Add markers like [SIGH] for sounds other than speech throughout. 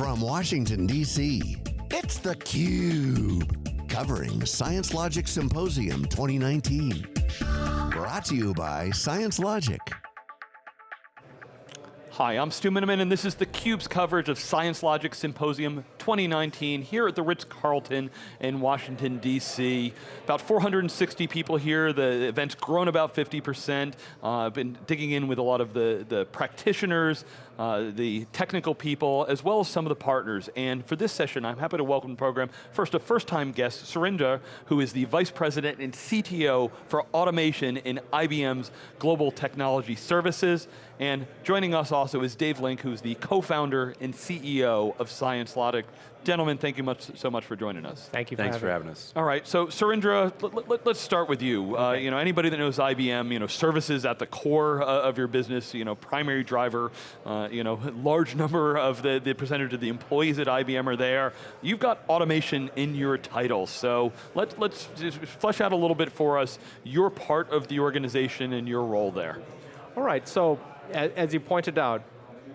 From Washington, D.C., it's theCUBE. Covering ScienceLogic Symposium 2019. Brought to you by ScienceLogic. Hi, I'm Stu Miniman and this is theCUBE's coverage of ScienceLogic Symposium 2019 here at the Ritz-Carlton in Washington, DC. About 460 people here, the event's grown about 50%. Uh, I've been digging in with a lot of the, the practitioners, uh, the technical people, as well as some of the partners. And for this session, I'm happy to welcome the program, first a first-time guest, Surinder, who is the Vice President and CTO for Automation in IBM's Global Technology Services. And joining us also is Dave Link, who's the co-founder and CEO of ScienceLogic. Gentlemen, thank you much, so much for joining us. Thank you for Thanks having for having us. All right, so Surendra, let, us start with you. Uh, you know, anybody that knows IBM, you know, services at the core uh, of your business, you know, primary driver, uh, you know, large number of the, the percentage of the employees at IBM are there. You've got automation in your title, so let's, let's flesh out a little bit for us your part of the organization and your role there. All right, so as you pointed out,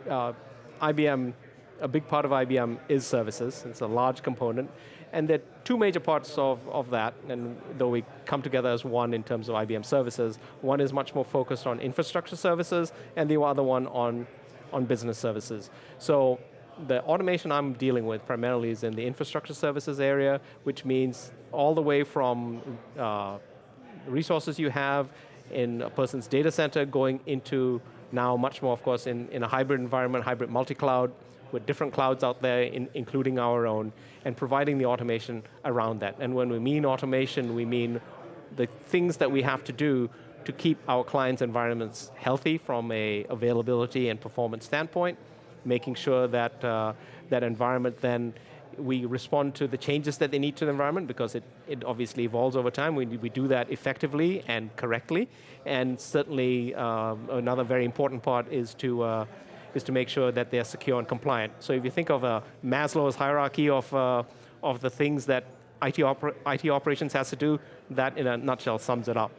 uh, IBM a big part of IBM is services. It's a large component. And there are two major parts of, of that, and though we come together as one in terms of IBM services, one is much more focused on infrastructure services, and the other one on, on business services. So the automation I'm dealing with primarily is in the infrastructure services area, which means all the way from uh, resources you have in a person's data center going into now much more, of course, in, in a hybrid environment, hybrid multi-cloud, with different clouds out there, in, including our own, and providing the automation around that. And when we mean automation, we mean the things that we have to do to keep our clients' environments healthy from a availability and performance standpoint, making sure that uh, that environment then we respond to the changes that they need to the environment because it, it obviously evolves over time. We, we do that effectively and correctly. And certainly uh, another very important part is to uh, is to make sure that they're secure and compliant. So if you think of a Maslow's hierarchy of, uh, of the things that IT, IT operations has to do, that in a nutshell sums it up.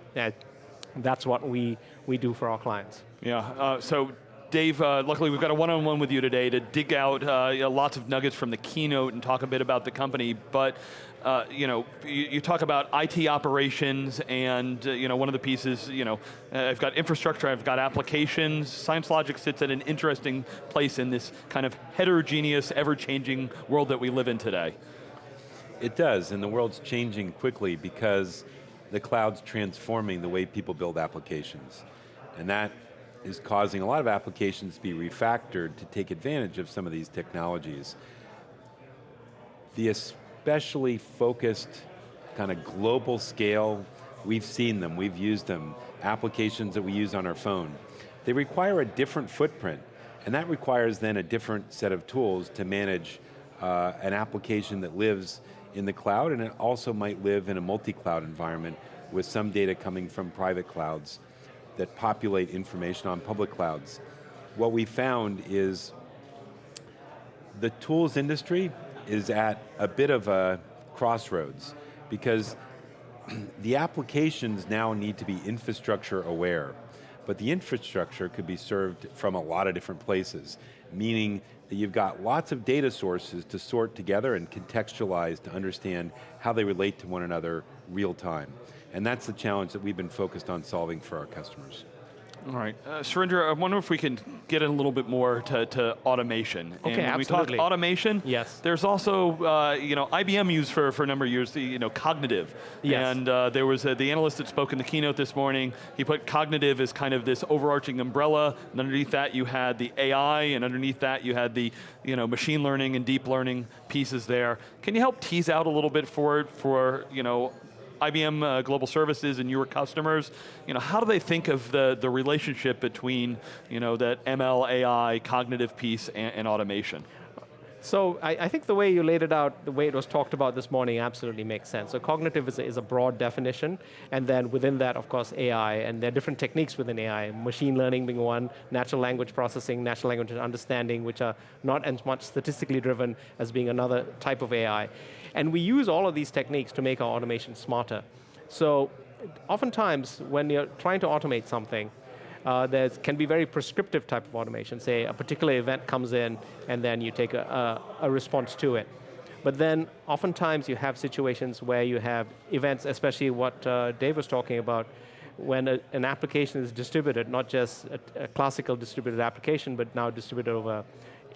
that's what we, we do for our clients. Yeah, uh, so Dave, uh, luckily we've got a one-on-one -on -one with you today to dig out uh, you know, lots of nuggets from the keynote and talk a bit about the company, but uh, you know, you, you, talk about IT operations and uh, you know, one of the pieces, you know, uh, I've got infrastructure, I've got applications. ScienceLogic sits at an interesting place in this kind of heterogeneous, ever-changing world that we live in today. It does, and the world's changing quickly because the cloud's transforming the way people build applications. And that is causing a lot of applications to be refactored to take advantage of some of these technologies. The especially focused kind of global scale, we've seen them, we've used them, applications that we use on our phone. They require a different footprint, and that requires then a different set of tools to manage uh, an application that lives in the cloud, and it also might live in a multi-cloud environment with some data coming from private clouds that populate information on public clouds. What we found is the tools industry is at a bit of a crossroads because [CLEARS THROAT] the applications now need to be infrastructure aware, but the infrastructure could be served from a lot of different places, meaning you've got lots of data sources to sort together and contextualize to understand how they relate to one another real time. And that's the challenge that we've been focused on solving for our customers. All right, uh, Surinder, I wonder if we can get in a little bit more to, to automation. Okay, and when absolutely. we talk automation, yes. there's also, uh, you know, IBM used for, for a number of years, the, you know, cognitive. Yes. And uh, there was a, the analyst that spoke in the keynote this morning, he put cognitive as kind of this overarching umbrella, and underneath that you had the AI, and underneath that you had the, you know, machine learning and deep learning pieces there. Can you help tease out a little bit for, it for you know, IBM uh, Global Services and your customers, you know, how do they think of the, the relationship between you know, that ML, AI, cognitive piece and, and automation? So I, I, think the way you laid it out, the way it was talked about this morning absolutely makes sense. So cognitive is a, is a broad definition, and then within that, of course, AI, and there are different techniques within AI, machine learning being one, natural language processing, natural language understanding, which are not as much statistically driven as being another type of AI. And we use all of these techniques to make our automation smarter. So oftentimes, when you're trying to automate something, Uh, there can be very prescriptive type of automation. Say a particular event comes in and then you take a, a, a response to it. But then oftentimes you have situations where you have events, especially what uh, Dave was talking about, when a, an application is distributed, not just a, a, classical distributed application, but now distributed over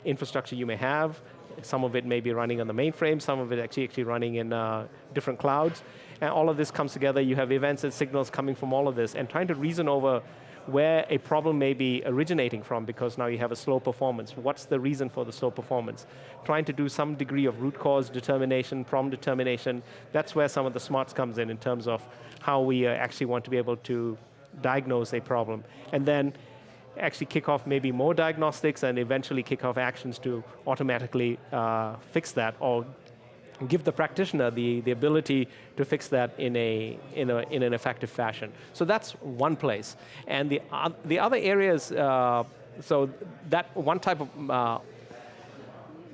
infrastructure you may have. Some of it may be running on the mainframe, some of it actually, actually running in uh, different clouds. And all of this comes together, you have events and signals coming from all of this, and trying to reason over where a problem may be originating from because now you have a slow performance. What's the reason for the slow performance? Trying to do some degree of root cause determination, problem determination, that's where some of the smarts comes in in terms of how we uh, actually want to be able to diagnose a problem. And then actually kick off maybe more diagnostics and eventually kick off actions to automatically uh, fix that or give the practitioner the, the ability to fix that in, a, in, a, in an effective fashion. So that's one place. And the, uh, the other areas, uh, so that one type of uh,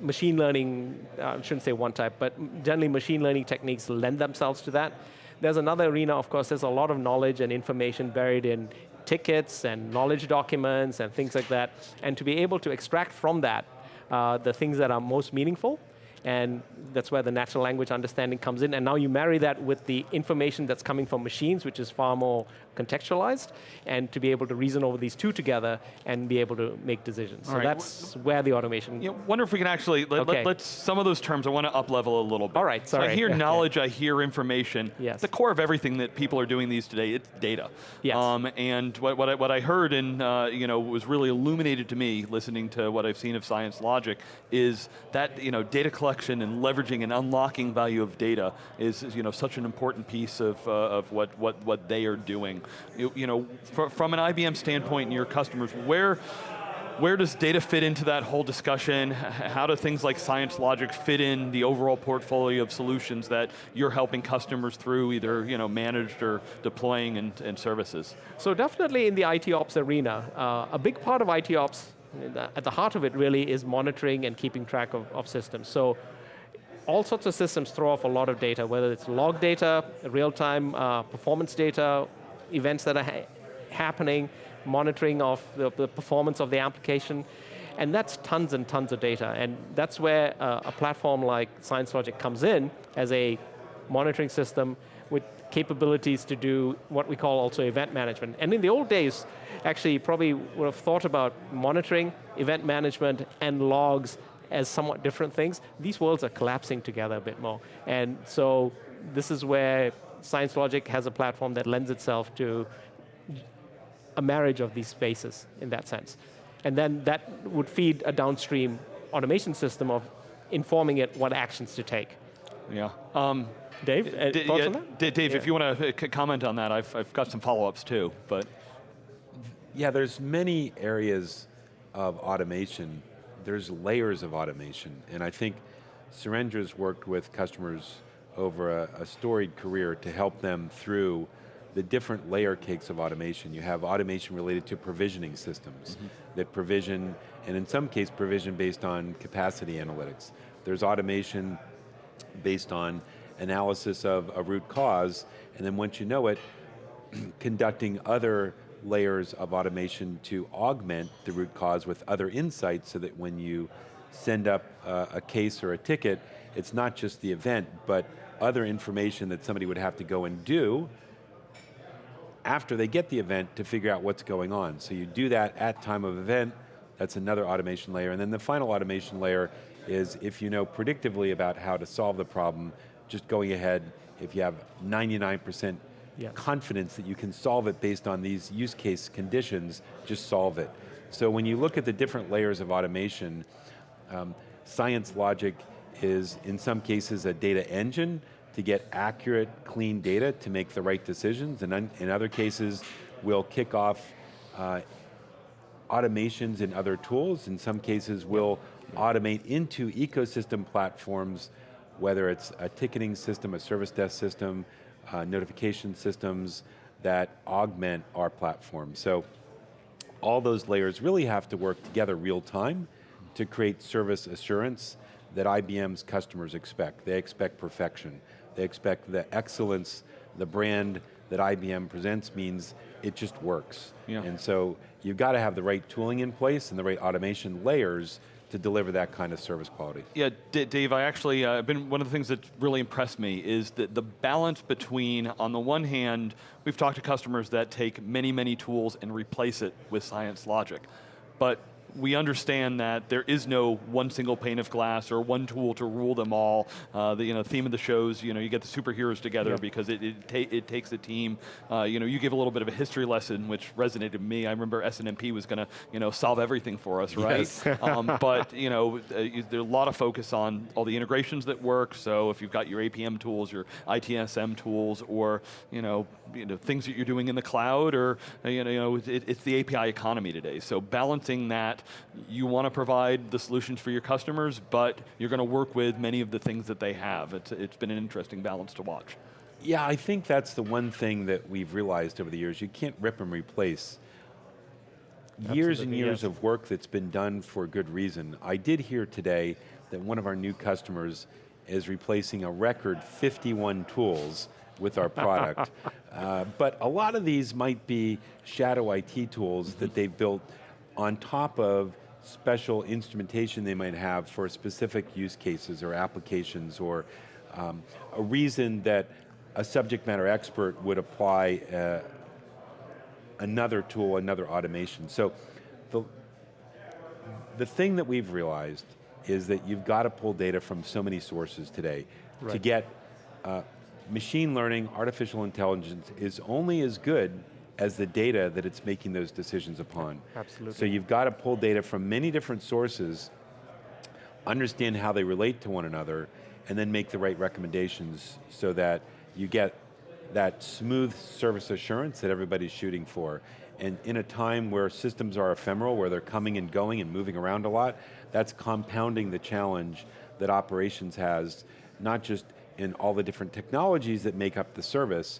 machine learning, uh, I shouldn't say one type, but generally machine learning techniques lend themselves to that. There's another arena, of course, there's a lot of knowledge and information buried in tickets and knowledge documents and things like that. And to be able to extract from that uh, the things that are most meaningful and that's where the natural language understanding comes in. And now you marry that with the information that's coming from machines, which is far more contextualized, and to be able to reason over these two together and be able to make decisions. All so right. that's where the automation. You know, wonder if we can actually let, okay. let, us some of those terms. I want to up level a little bit. All right, sorry. So I hear [LAUGHS] knowledge, I hear information. Yes. The core of everything that people are doing these today, it's data. Yes. Um, and what, what I, what I heard and uh, you know was really illuminated to me listening to what I've seen of ScienceLogic is that you know data collection and leveraging and unlocking value of data is, is you know such an important piece of uh, of what what what they are doing you, you know, fr from an IBM standpoint and your customers, where, where does data fit into that whole discussion? How do things like ScienceLogic fit in the overall portfolio of solutions that you're helping customers through either you know, managed or deploying and, and services? So definitely in the IT ops arena, uh, a big part of IT ops, at the heart of it really is monitoring and keeping track of, of systems. So all sorts of systems throw off a lot of data, whether it's log data, real-time uh, performance data, events that are ha happening, monitoring of the, the, performance of the application, and that's tons and tons of data, and that's where uh, a platform like ScienceLogic comes in as a monitoring system with capabilities to do what we call also event management. And in the old days, actually you probably would have thought about monitoring, event management, and logs as somewhat different things. These worlds are collapsing together a bit more. And so this is where ScienceLogic has a platform that lends itself to a marriage of these spaces in that sense. And then that would feed a downstream automation system of informing it what actions to take. Yeah. Um, Dave, uh, yeah, Dave, yeah. if you want to comment on that, I've, I've got some follow-ups too, but. Yeah, there's many areas of automation. There's layers of automation, and I think Surendra's worked with customers over a, a storied career to help them through the different layer cakes of automation. You have automation related to provisioning systems mm -hmm. that provision, and in some case provision based on capacity analytics. There's automation based on analysis of a root cause, and then once you know it, [CLEARS THROAT] conducting other layers of automation to augment the root cause with other insights so that when you send up uh, a case or a ticket, it's not just the event, but other information that somebody would have to go and do after they get the event to figure out what's going on. So you do that at time of event, that's another automation layer. And then the final automation layer is if you know predictively about how to solve the problem, just going ahead, if you have 99% yes. confidence that you can solve it based on these use case conditions, just solve it. So when you look at the different layers of automation, um, ScienceLogic is in some cases a data engine to get accurate, clean data to make the right decisions, and in other cases, we'll kick off uh, automations and other tools. In some cases, we'll automate into ecosystem platforms, whether it's a ticketing system, a service desk system, uh, notification systems that augment our platform. So all those layers really have to work together real time to create service assurance that IBM's customers expect. They expect perfection. They expect the excellence, the brand that IBM presents means it just works. Yeah. And so you've got to have the right tooling in place and the right automation layers to deliver that kind of service quality. Yeah, D Dave, I actually, uh, been one of the things that really impressed me is that the balance between, on the one hand, we've talked to customers that take many, many tools and replace it with ScienceLogic. But we understand that there is no one single pane of glass or one tool to rule them all. Uh, the you know, theme of the shows, you know, you get the superheroes together yep. because it, it, ta it, takes a team. Uh, you know, you give a little bit of a history lesson, which resonated with me. I remember SNMP was going to you know, solve everything for us, right? Yes. [LAUGHS] um, but you know, uh, there's a lot of focus on all the integrations that work, so if you've got your APM tools, your ITSM tools, or you know, you know things that you're doing in the cloud, or uh, you know, it, it's the API economy today. So balancing that you want to provide the solutions for your customers, but you're going to work with many of the things that they have. It's, it's been an interesting balance to watch. Yeah, I think that's the one thing that we've realized over the years. You can't rip and replace Absolutely, years and years yes. of work that's been done for good reason. I did hear today that one of our new customers is replacing a record 51 tools with our product. [LAUGHS] uh, but a lot of these might be shadow IT tools that they've built on top of special instrumentation they might have for specific use cases or applications or um, a reason that a subject matter expert would apply uh, another tool, another automation. So the, the thing that we've realized is that you've got to pull data from so many sources today right. to get uh, machine learning, artificial intelligence is only as good as the data that it's making those decisions upon. Absolutely. So you've got to pull data from many different sources, understand how they relate to one another, and then make the right recommendations so that you get that smooth service assurance that everybody's shooting for. And in a time where systems are ephemeral, where they're coming and going and moving around a lot, that's compounding the challenge that operations has, not just in all the different technologies that make up the service,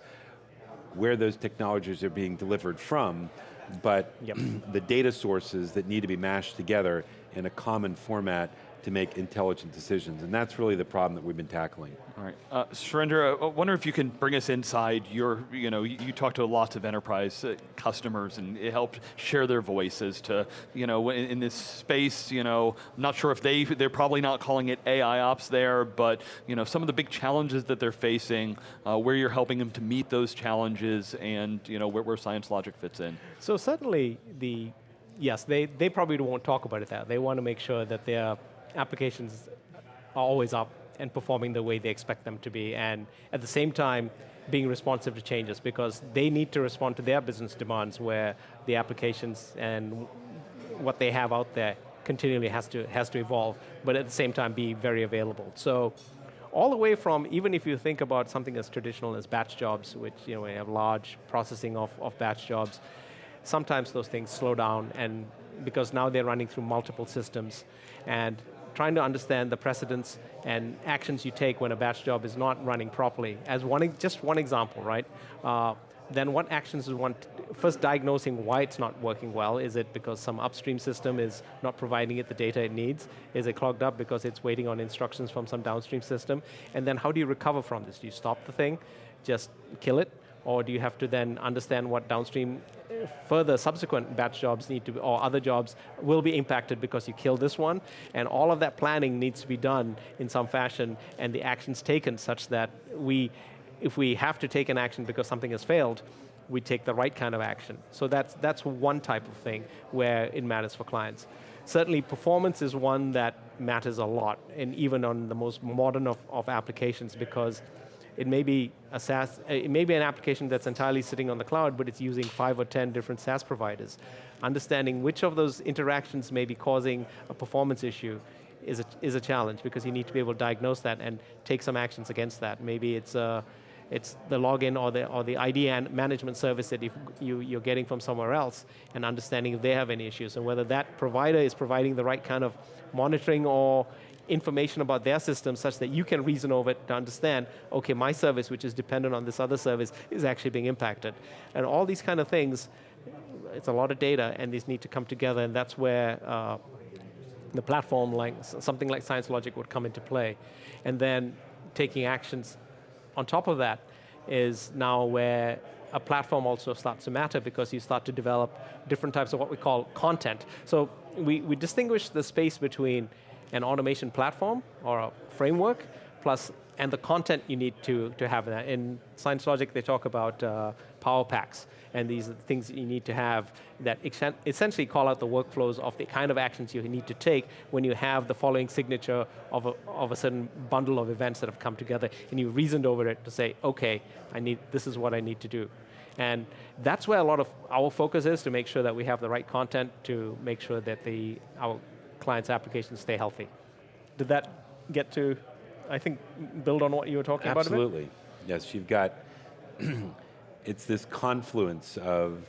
where those technologies are being delivered from, but yep. [CLEARS THROAT] the data sources that need to be mashed together in a common format to make intelligent decisions, and that's really the problem that we've been tackling. All right, uh, Surendra, I wonder if you can bring us inside your, you know, you, you talk to lots of enterprise uh, customers and it helped share their voices to, you know, in, in, this space, you know, I'm not sure if they, they're probably not calling it AI ops there, but, you know, some of the big challenges that they're facing, uh, where you're helping them to meet those challenges and, you know, where, where ScienceLogic fits in. So certainly the, yes, they, they probably won't talk about it that. They want to make sure that they're applications are always up and performing the way they expect them to be, and at the same time, being responsive to changes because they need to respond to their business demands where the applications and what they have out there continually has to, has to evolve, but at the same time be very available. So all the way from, even if you think about something as traditional as batch jobs, which you know, we have large processing of, of batch jobs, sometimes those things slow down and because now they're running through multiple systems and trying to understand the precedents and actions you take when a batch job is not running properly. As one, just one example, right? Uh, then what actions is one, first diagnosing why it's not working well. Is it because some upstream system is not providing it the data it needs? Is it clogged up because it's waiting on instructions from some downstream system? And then how do you recover from this? Do you stop the thing, just kill it? Or do you have to then understand what downstream uh, further subsequent batch jobs need to, be, or other jobs will be impacted because you kill this one, and all of that planning needs to be done in some fashion, and the actions taken such that we, if we have to take an action because something has failed, we take the right kind of action. So that's, that's one type of thing where it matters for clients. Certainly performance is one that matters a lot, and even on the most modern of, of applications because it may be a SaaS, it may be an application that's entirely sitting on the cloud, but it's using five or 10 different SaaS providers. Understanding which of those interactions may be causing a performance issue is a, is a challenge because you need to be able to diagnose that and take some actions against that. Maybe it's uh, it's the login or the, or the ID and management service that you, you're getting from somewhere else and understanding if they have any issues and whether that provider is providing the right kind of monitoring or information about their system such that you can reason over it to understand, okay, my service, which is dependent on this other service, is actually being impacted. And all these kind of things, it's a lot of data and these need to come together and that's where uh, the platform like something like ScienceLogic would come into play. And then taking actions on top of that is now where a platform also starts to matter because you start to develop different types of what we call content. So we, we distinguish the space between an automation platform or a framework plus and the content you need to, to have that. In ScienceLogic, they talk about uh, power packs, and these things you need to have that essentially call out the workflows of the kind of actions you need to take when you have the following signature of a, of a certain bundle of events that have come together, and you reasoned over it to say, okay, I need, this is what I need to do. And that's where a lot of our focus is to make sure that we have the right content to make sure that the, our clients' applications stay healthy. Did that get to I think, build on what you were talking Absolutely. about Absolutely. Yes, you've got, [CLEARS THROAT] it's this confluence of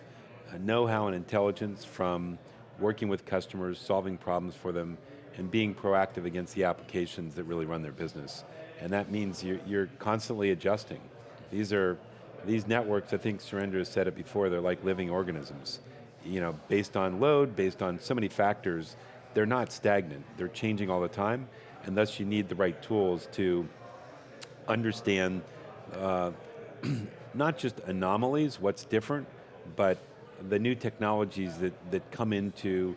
know-how and intelligence from working with customers, solving problems for them, and being proactive against the applications that really run their business. And that means you're, you're constantly adjusting. These are, these networks, I think Surendra has said it before, they're like living organisms. You know, based on load, based on so many factors, they're not stagnant, they're changing all the time, and thus you need the right tools to understand uh, [CLEARS THROAT] not just anomalies, what's different, but the new technologies that, that come into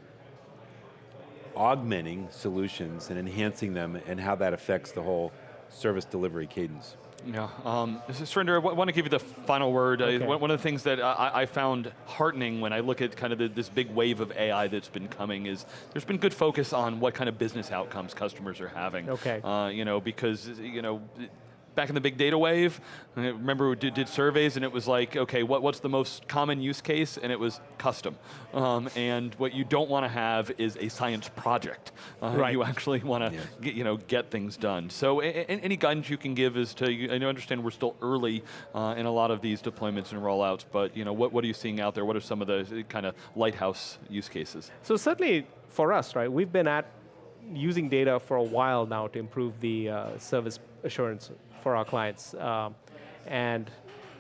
augmenting solutions and enhancing them and how that affects the whole service delivery cadence. Yeah, um, Surendra, I want to give you the final word. Okay. Uh, one of the things that I, I, found heartening when I look at kind of the, this big wave of AI that's been coming is there's been good focus on what kind of business outcomes customers are having. Okay. Uh, you know, because you know, back in the big data wave, I remember we did, did, surveys and it was like, okay, what, what's the most common use case? And it was custom. Um, and what you don't want to have is a science project. Uh, right. You actually want to yes. get, you know, get things done. So any guidance you can give is to, I understand we're still early uh, in a lot of these deployments and rollouts, but you know, what, what are you seeing out there? What are some of the kind of lighthouse use cases? So certainly for us, right, we've been at using data for a while now to improve the uh, service assurance for our clients. Um, and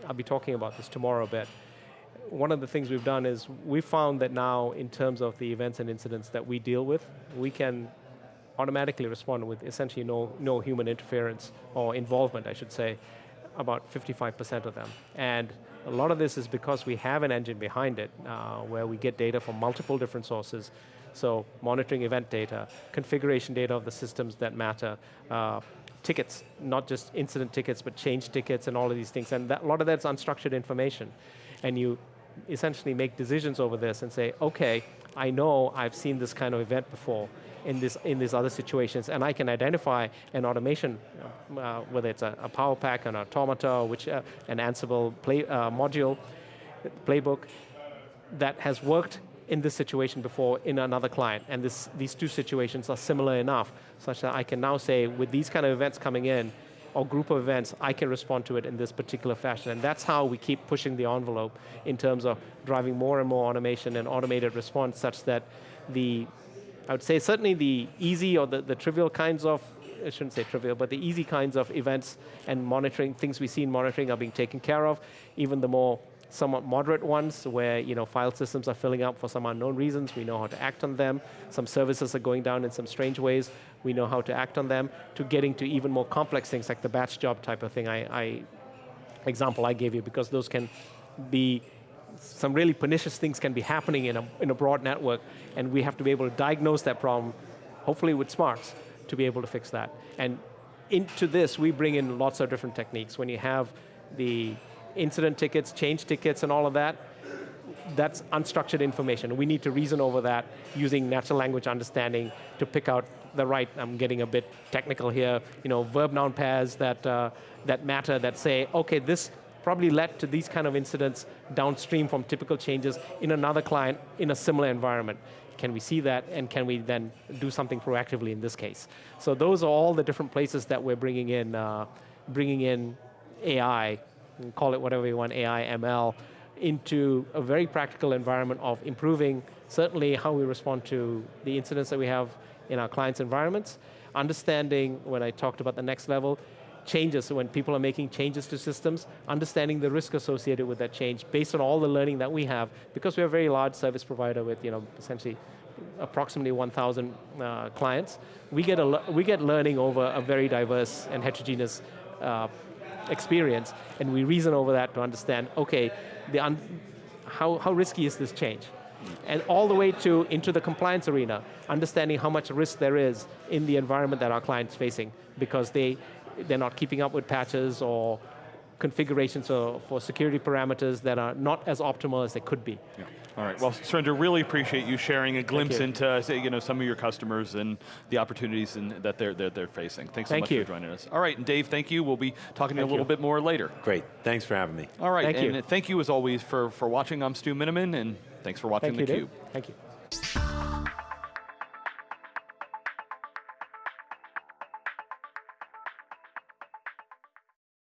I'll be talking about this tomorrow a bit. One of the things we've done is we found that now in terms of the events and incidents that we deal with, we can automatically respond with essentially no, no human interference or involvement, I should say, about 55% of them. And a lot of this is because we have an engine behind it uh, where we get data from multiple different sources. So monitoring event data, configuration data of the systems that matter, uh, tickets, not just incident tickets, but change tickets and all of these things. And that, a lot of that's unstructured information. And you essentially make decisions over this and say, okay, I know I've seen this kind of event before in, this, in these other situations, and I can identify an automation, uh, whether it's a, a, Power Pack, an Automata, which, uh, an Ansible play, uh, module, playbook, that has worked in this situation before in another client, and this, these two situations are similar enough, such that I can now say, with these kind of events coming in, or group of events, I can respond to it in this particular fashion. And that's how we keep pushing the envelope in terms of driving more and more automation and automated response such that the, I would say certainly the easy or the, the trivial kinds of, I shouldn't say trivial, but the easy kinds of events and monitoring, things we see in monitoring are being taken care of. Even the more somewhat moderate ones where you know, file systems are filling up for some unknown reasons. We know how to act on them. Some services are going down in some strange ways. We know how to act on them. To getting to even more complex things like the batch job type of thing I, I example I gave you because those can be some really pernicious things can be happening in a, in a broad network and we have to be able to diagnose that problem, hopefully with smarts, to be able to fix that. And into this, we bring in lots of different techniques. When you have the incident tickets, change tickets, and all of that, that's unstructured information. We need to reason over that using natural language understanding to pick out the right, I'm getting a bit technical here, you know, verb-noun pairs that, uh, that matter, that say, okay, this probably led to these kind of incidents downstream from typical changes in another client in a similar environment. Can we see that, and can we then do something proactively in this case? So those are all the different places that we're bringing in, uh, bringing in AI call it whatever you want, AI, ML, into a very practical environment of improving certainly how we respond to the incidents that we have in our clients' environments, understanding, when I talked about the next level, changes, so when people are making changes to systems, understanding the risk associated with that change based on all the learning that we have, because we're a very large service provider with you know, essentially approximately 1,000 uh, clients, we get, a, we get learning over a very diverse and heterogeneous uh, experience, and we reason over that to understand, okay, how, how risky is this change? And all the way to into the compliance arena, understanding how much risk there is in the environment that our client's facing because they, they're not keeping up with patches or configurations or, for security parameters that are not as optimal as they could be. Yeah. All right, well, Surinder, really appreciate you sharing a glimpse you. into say, you know, some of your customers and the opportunities in, that they're, they're, they're facing. Thanks so Thank much you. for joining us. All right, and Dave, thank you. We'll be talking to you a little you. bit more later. Great, thanks for having me. All right, Thank and you. thank you as always for, for watching. I'm Stu Miniman, and thanks for watching Thank you, theCUBE. Dave. Thank you.